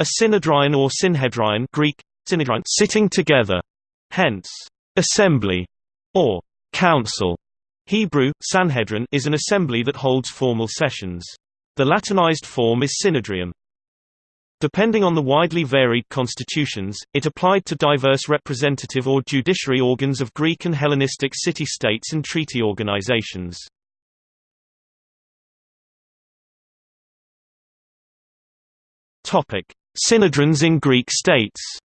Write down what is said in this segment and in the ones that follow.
A synedrion or synhedrion Greek, synedrion sitting together, hence, assembly, or council. Hebrew, Sanhedrin is an assembly that holds formal sessions. The Latinized form is synedrium. Depending on the widely varied constitutions, it applied to diverse representative or judiciary organs of Greek and Hellenistic city-states and treaty organizations. Synedrons in Greek states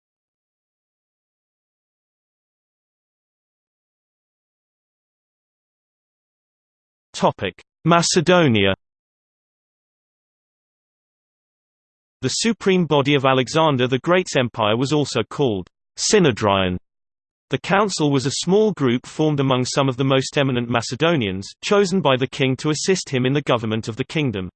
Macedonia The supreme body of Alexander the Great's empire was also called Synedrion. The council was a small group formed among some of the most eminent Macedonians, chosen by the king to assist him in the government of the kingdom.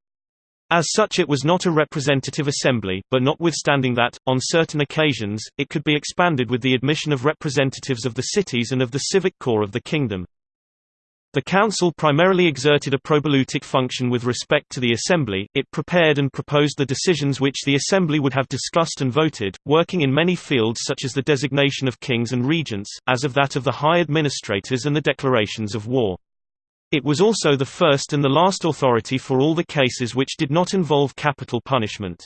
As such it was not a representative assembly, but notwithstanding that, on certain occasions, it could be expanded with the admission of representatives of the cities and of the civic core of the kingdom. The council primarily exerted a probouleutic function with respect to the assembly, it prepared and proposed the decisions which the assembly would have discussed and voted, working in many fields such as the designation of kings and regents, as of that of the high administrators and the declarations of war. It was also the first and the last authority for all the cases which did not involve capital punishment.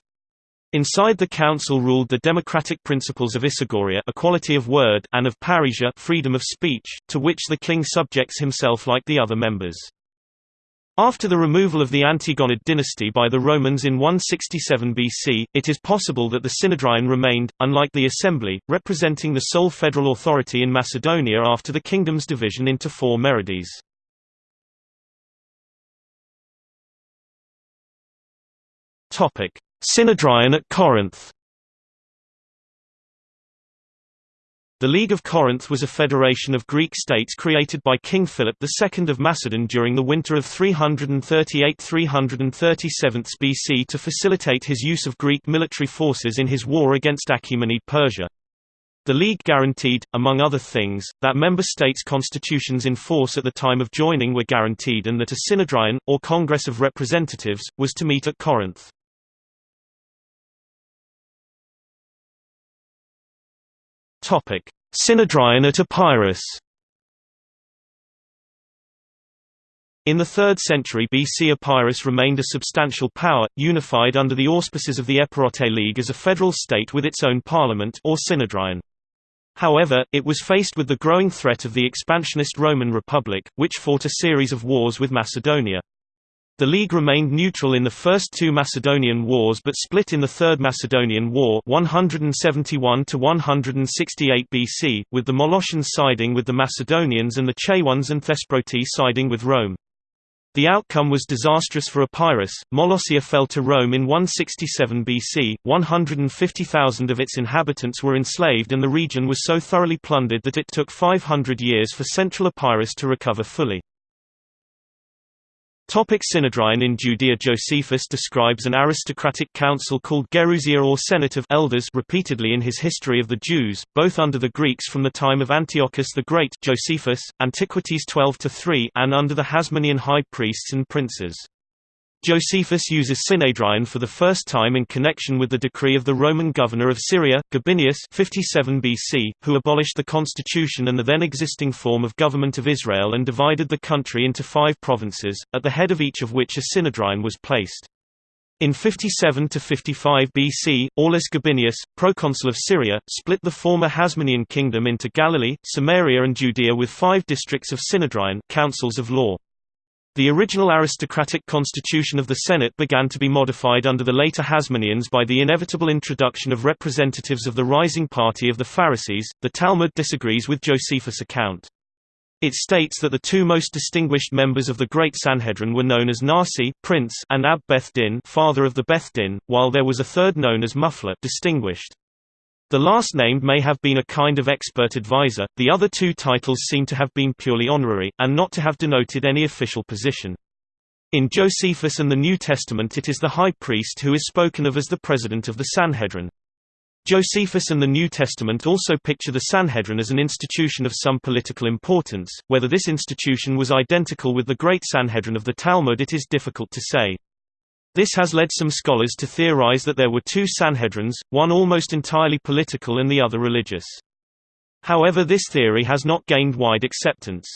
Inside the council ruled the democratic principles of Isegoria equality of word and of parrhesia freedom of speech, to which the king subjects himself like the other members. After the removal of the Antigonid dynasty by the Romans in 167 BC, it is possible that the Synedrion remained, unlike the assembly, representing the sole federal authority in Macedonia after the kingdom's division into four merides. Topic: Synedrion at Corinth. The League of Corinth was a federation of Greek states created by King Philip II of Macedon during the winter of 338–337 BC to facilitate his use of Greek military forces in his war against Achaemenid Persia. The League guaranteed, among other things, that member states' constitutions in force at the time of joining were guaranteed and that a synedrion, or Congress of Representatives, was to meet at Corinth. Topic: Synedrion at Epirus. In the 3rd century BC Epirus remained a substantial power, unified under the auspices of the Epirote League as a federal state with its own parliament or synedrion. However, it was faced with the growing threat of the expansionist Roman Republic, which fought a series of wars with Macedonia. The League remained neutral in the first two Macedonian wars but split in the Third Macedonian War 171 BC, with the Molossians siding with the Macedonians and the Chaeones and Thesproti siding with Rome. The outcome was disastrous for Epirus. Molossia fell to Rome in 167 BC, 150,000 of its inhabitants were enslaved and the region was so thoroughly plundered that it took 500 years for central Epirus to recover fully. Topic Synedrion in Judea Josephus describes an aristocratic council called Gerousia or Senate of elders repeatedly in his History of the Jews, both under the Greeks from the time of Antiochus the Great Josephus, Antiquities 12-3 and under the Hasmonean high priests and princes. Josephus uses Synedrion for the first time in connection with the decree of the Roman governor of Syria, Gabinius 57 BC, who abolished the constitution and the then existing form of government of Israel and divided the country into five provinces, at the head of each of which a Synedrion was placed. In 57–55 BC, Aulus Gabinius, proconsul of Syria, split the former Hasmonean kingdom into Galilee, Samaria and Judea with five districts of Synedrion councils of law. The original aristocratic constitution of the Senate began to be modified under the later Hasmoneans by the inevitable introduction of representatives of the rising party of the Pharisees. The Talmud disagrees with Josephus' account. It states that the two most distinguished members of the Great Sanhedrin were known as Nasi prince and Ab Beth Din father of the Beth Din, while there was a third known as Mufla distinguished. The last named may have been a kind of expert advisor, the other two titles seem to have been purely honorary, and not to have denoted any official position. In Josephus and the New Testament it is the high priest who is spoken of as the president of the Sanhedrin. Josephus and the New Testament also picture the Sanhedrin as an institution of some political importance, whether this institution was identical with the Great Sanhedrin of the Talmud it is difficult to say. This has led some scholars to theorize that there were two Sanhedrins, one almost entirely political and the other religious. However this theory has not gained wide acceptance.